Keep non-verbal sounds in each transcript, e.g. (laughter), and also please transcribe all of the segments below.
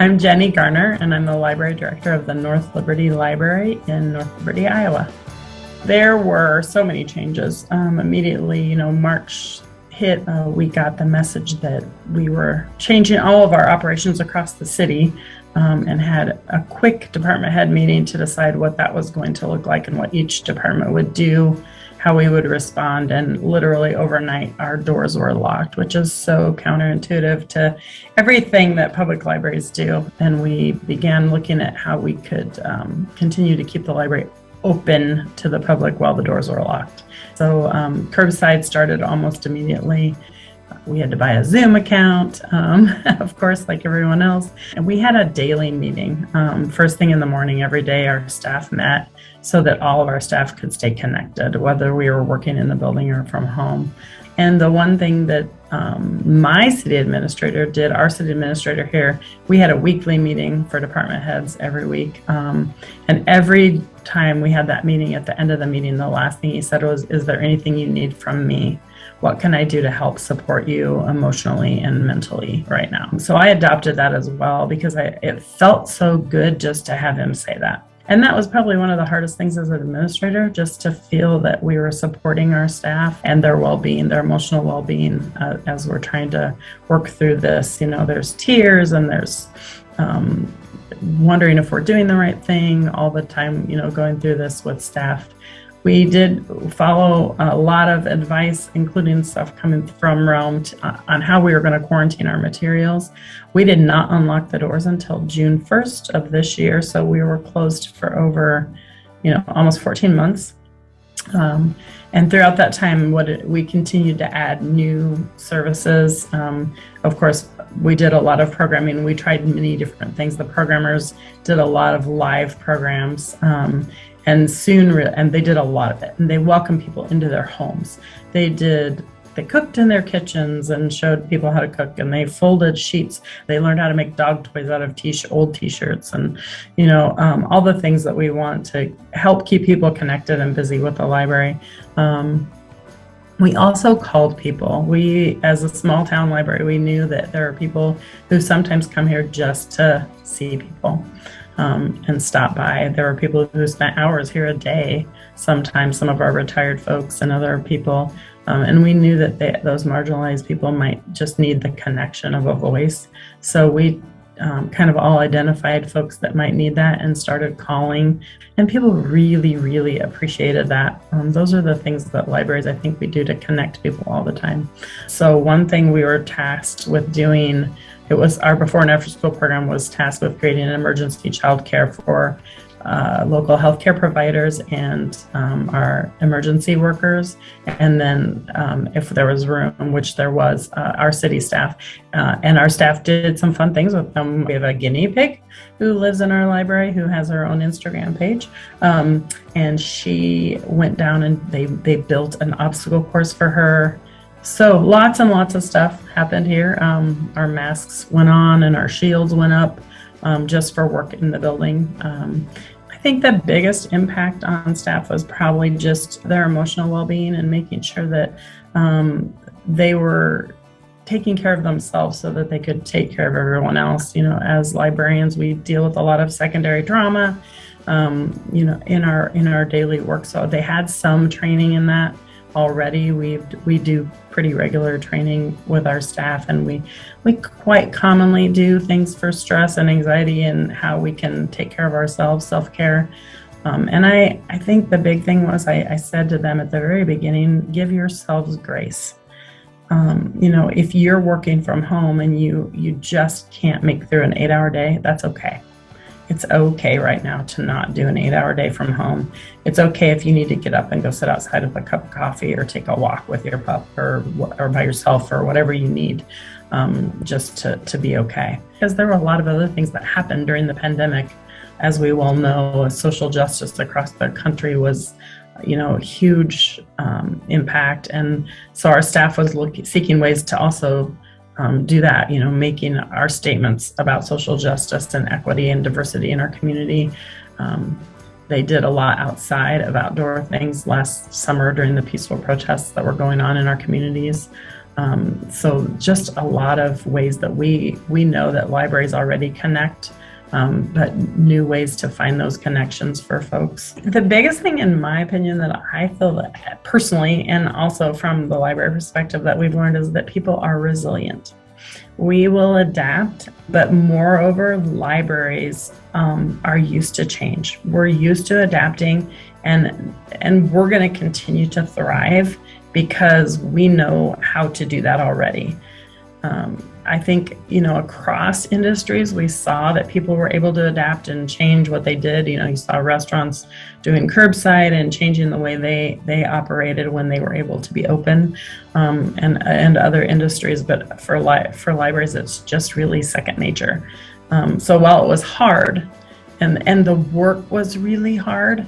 I'm Jenny Garner, and I'm the library director of the North Liberty Library in North Liberty, Iowa. There were so many changes. Um, immediately, you know, March hit, uh, we got the message that we were changing all of our operations across the city um, and had a quick department head meeting to decide what that was going to look like and what each department would do, how we would respond. And literally overnight, our doors were locked, which is so counterintuitive to everything that public libraries do. And we began looking at how we could um, continue to keep the library open to the public while the doors were locked. So um, curbside started almost immediately. We had to buy a Zoom account, um, (laughs) of course, like everyone else. And we had a daily meeting. Um, first thing in the morning, every day, our staff met so that all of our staff could stay connected, whether we were working in the building or from home. And the one thing that um, my city administrator did, our city administrator here, we had a weekly meeting for department heads every week. Um, and every time we had that meeting, at the end of the meeting, the last thing he said was, Is there anything you need from me? What can I do to help support you emotionally and mentally right now? So I adopted that as well because I, it felt so good just to have him say that. And that was probably one of the hardest things as an administrator, just to feel that we were supporting our staff and their well being, their emotional well being uh, as we're trying to work through this. You know, there's tears and there's um, wondering if we're doing the right thing all the time, you know, going through this with staff. We did follow a lot of advice, including stuff coming from Realm uh, on how we were going to quarantine our materials. We did not unlock the doors until June 1st of this year, so we were closed for over, you know, almost 14 months. Um, and throughout that time, what it, we continued to add new services. Um, of course, we did a lot of programming. We tried many different things. The programmers did a lot of live programs. Um, and soon and they did a lot of it and they welcomed people into their homes they did they cooked in their kitchens and showed people how to cook and they folded sheets they learned how to make dog toys out of t- old t-shirts and you know um, all the things that we want to help keep people connected and busy with the library um, we also called people we as a small town library we knew that there are people who sometimes come here just to see people um, and stop by. There were people who spent hours here a day, sometimes some of our retired folks and other people. Um, and we knew that they, those marginalized people might just need the connection of a voice. So we um, kind of all identified folks that might need that and started calling. And people really, really appreciated that. Um, those are the things that libraries, I think, we do to connect people all the time. So, one thing we were tasked with doing it was our before and after school program was tasked with creating an emergency child care for uh, local healthcare providers and um, our emergency workers. And then, um, if there was room, which there was, uh, our city staff. Uh, and our staff did some fun things with them. We have a guinea pig who lives in our library who has her own Instagram page. Um, and she went down and they, they built an obstacle course for her so lots and lots of stuff happened here. Um, our masks went on and our shields went up um, just for work in the building. Um, I think the biggest impact on staff was probably just their emotional well-being and making sure that um, they were taking care of themselves so that they could take care of everyone else. You know, as librarians, we deal with a lot of secondary drama, Um, you know, in our in our daily work, so they had some training in that already. We we do pretty regular training with our staff, and we we quite commonly do things for stress and anxiety and how we can take care of ourselves, self care. Um, and I I think the big thing was I, I said to them at the very beginning, give yourselves grace. Um, you know, if you're working from home and you you just can't make through an eight hour day, that's okay it's okay right now to not do an eight hour day from home. It's okay if you need to get up and go sit outside with a cup of coffee or take a walk with your pup or, or by yourself or whatever you need um, just to, to be okay. Because there were a lot of other things that happened during the pandemic. As we well know, social justice across the country was you know a huge um, impact and so our staff was looking seeking ways to also um, do that, you know, making our statements about social justice and equity and diversity in our community. Um, they did a lot outside of outdoor things last summer during the peaceful protests that were going on in our communities. Um, so just a lot of ways that we we know that libraries already connect, um, but new ways to find those connections for folks. The biggest thing, in my opinion, that I feel that personally, and also from the library perspective, that we've learned is that people are resilient. We will adapt, but moreover, libraries um, are used to change. We're used to adapting, and and we're going to continue to thrive because we know how to do that already. Um, I think, you know, across industries, we saw that people were able to adapt and change what they did. You know, you saw restaurants doing curbside and changing the way they, they operated when they were able to be open um, and, and other industries. But for, li- for libraries, it's just really second nature. Um, so while it was hard and, and the work was really hard,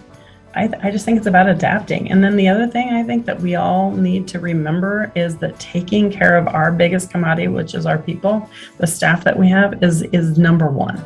I, I just think it's about adapting. And then the other thing I think that we all need to remember is that taking care of our biggest commodity, which is our people, the staff that we have, is is number one.